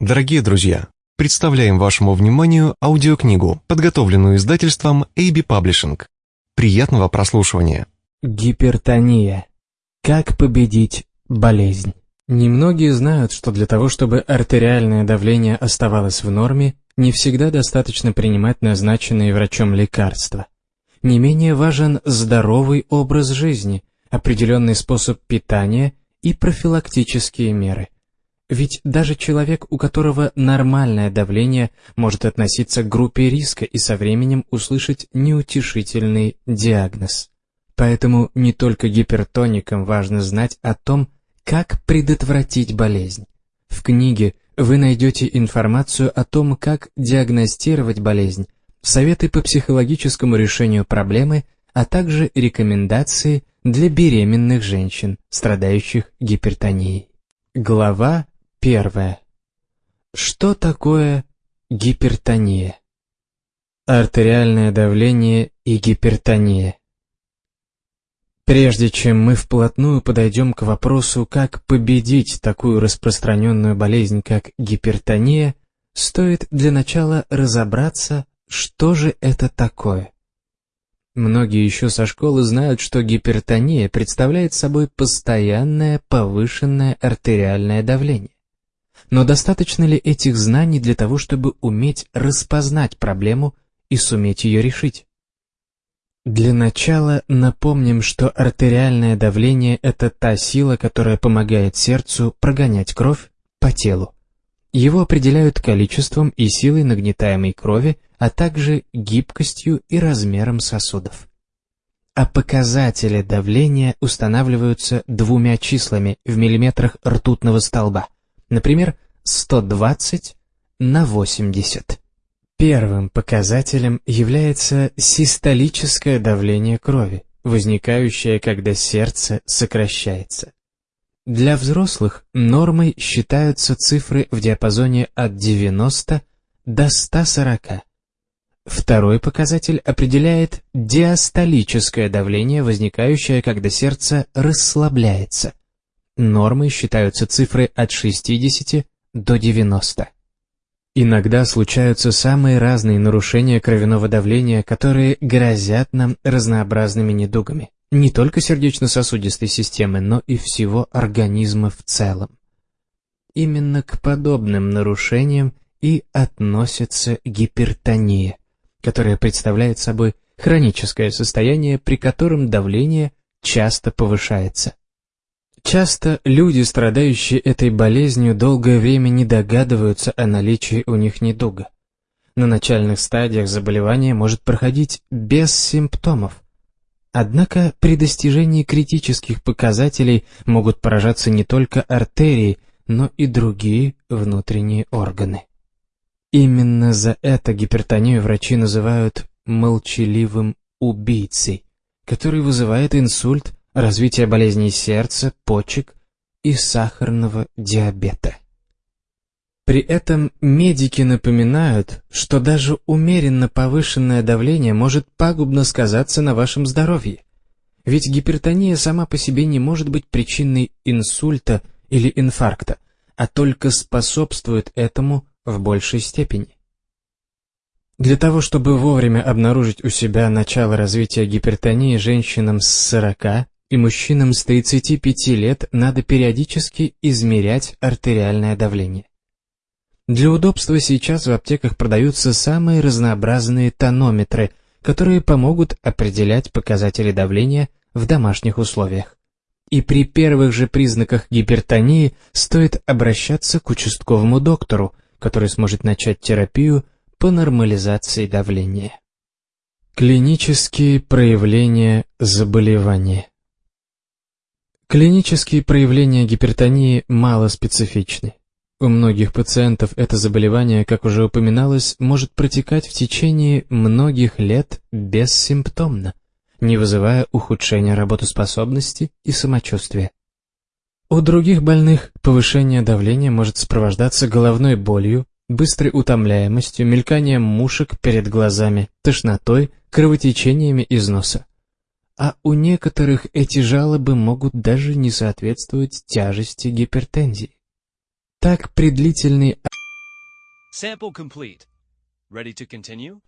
Дорогие друзья, представляем вашему вниманию аудиокнигу, подготовленную издательством AB Publishing. Приятного прослушивания. Гипертония. Как победить болезнь? Немногие знают, что для того, чтобы артериальное давление оставалось в норме, не всегда достаточно принимать назначенные врачом лекарства. Не менее важен здоровый образ жизни, определенный способ питания и профилактические меры – ведь даже человек, у которого нормальное давление, может относиться к группе риска и со временем услышать неутешительный диагноз. Поэтому не только гипертоникам важно знать о том, как предотвратить болезнь. В книге вы найдете информацию о том, как диагностировать болезнь, советы по психологическому решению проблемы, а также рекомендации для беременных женщин, страдающих гипертонией. Глава Первое. Что такое гипертония? Артериальное давление и гипертония. Прежде чем мы вплотную подойдем к вопросу, как победить такую распространенную болезнь, как гипертония, стоит для начала разобраться, что же это такое. Многие еще со школы знают, что гипертония представляет собой постоянное повышенное артериальное давление. Но достаточно ли этих знаний для того, чтобы уметь распознать проблему и суметь ее решить? Для начала напомним, что артериальное давление – это та сила, которая помогает сердцу прогонять кровь по телу. Его определяют количеством и силой нагнетаемой крови, а также гибкостью и размером сосудов. А показатели давления устанавливаются двумя числами в миллиметрах ртутного столба – Например, 120 на 80. Первым показателем является систолическое давление крови, возникающее, когда сердце сокращается. Для взрослых нормой считаются цифры в диапазоне от 90 до 140. Второй показатель определяет диастолическое давление, возникающее, когда сердце расслабляется. Нормой считаются цифры от 60 до 90. Иногда случаются самые разные нарушения кровяного давления, которые грозят нам разнообразными недугами. Не только сердечно-сосудистой системы, но и всего организма в целом. Именно к подобным нарушениям и относится гипертония, которая представляет собой хроническое состояние, при котором давление часто повышается. Часто люди, страдающие этой болезнью, долгое время не догадываются о наличии у них недуга. На начальных стадиях заболевание может проходить без симптомов. Однако при достижении критических показателей могут поражаться не только артерии, но и другие внутренние органы. Именно за это гипертонию врачи называют молчаливым убийцей, который вызывает инсульт развитие болезней сердца, почек и сахарного диабета. При этом медики напоминают, что даже умеренно повышенное давление может пагубно сказаться на вашем здоровье. Ведь гипертония сама по себе не может быть причиной инсульта или инфаркта, а только способствует этому в большей степени. Для того, чтобы вовремя обнаружить у себя начало развития гипертонии женщинам с 40 и мужчинам с 35 лет надо периодически измерять артериальное давление. Для удобства сейчас в аптеках продаются самые разнообразные тонометры, которые помогут определять показатели давления в домашних условиях. И при первых же признаках гипертонии стоит обращаться к участковому доктору, который сможет начать терапию по нормализации давления. Клинические проявления заболевания Клинические проявления гипертонии мало специфичны. У многих пациентов это заболевание, как уже упоминалось, может протекать в течение многих лет бессимптомно, не вызывая ухудшения работоспособности и самочувствия. У других больных повышение давления может сопровождаться головной болью, быстрой утомляемостью, мельканием мушек перед глазами, тошнотой, кровотечениями из носа а у некоторых эти жалобы могут даже не соответствовать тяжести гипертензии. Так при длительной Sample complete. Ready to continue?